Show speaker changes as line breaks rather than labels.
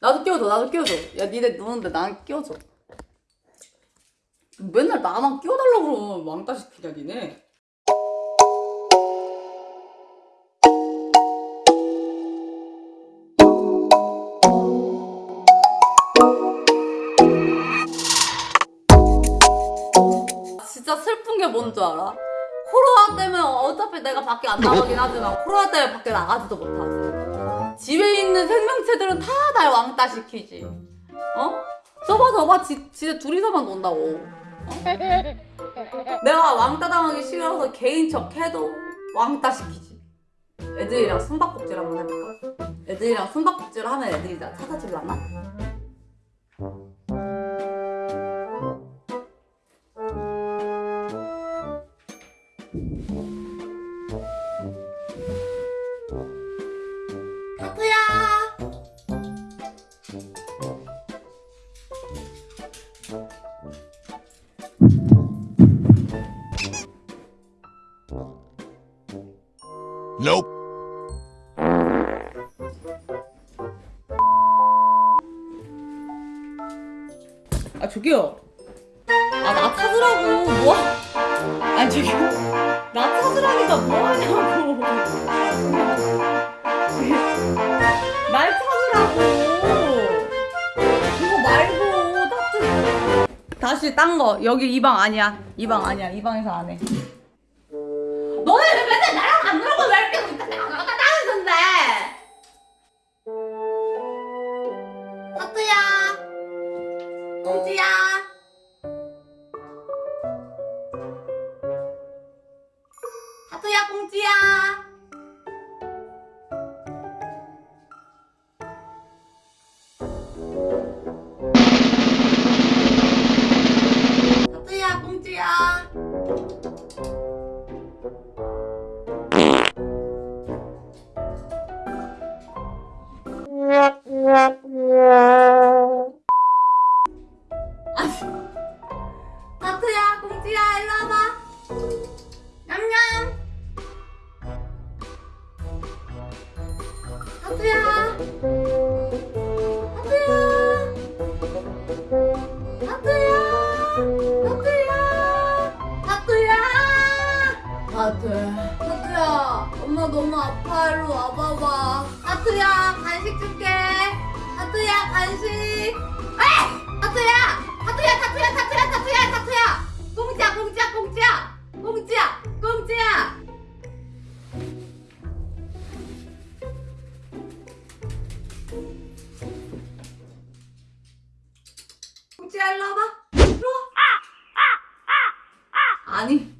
나도 끼워줘 나도 끼워줘. 야 니네 노는데 난 끼워줘. 맨날 나만 끼워달라고 그러면 왕따 시키냐 니네? 진짜 슬픈 게 뭔 줄 알아? 코로나 때문에 어차피 내가 밖에 안 나가긴 하지만 코로나 때문에 밖에 나가지도 못하지 집에 있는 생명체들은 다 날 왕따 시키지 어? 저봐 저봐 지, 진짜 둘이서만 논다고 어? 내가 왕따 당하기 싫어서 개인 척 해도 왕따 시키지 애들이랑 숨바꼭질 한번 해볼까? 애들이랑 숨바꼭질 하면 애들이 나 찾아줄라나?
Nope.
아 저기요. 아 나 찾으라고. 뭐? 아니 저기요. 나 찾으라니까 뭐하냐고. 날 찾 다시 딴 거. 여기 이 방 아니야. 이 방 아니야. 이 방에서 안해. 너네 왜 맨날 나랑 안 놀고 왜 이렇게 나가? 나가는 건데. 하트야 공지야. 하트야 아파. 일로 와봐봐. 하트야, 간식 줄게. 하트야, 간식. 에이! 하트야! 하트야, 타투야, 타투야, 타투야, 타투야! 공지야, 공지야, 공지야! 공지야, 공지야! 공지야, 일로 와봐. 일로 와. 아니.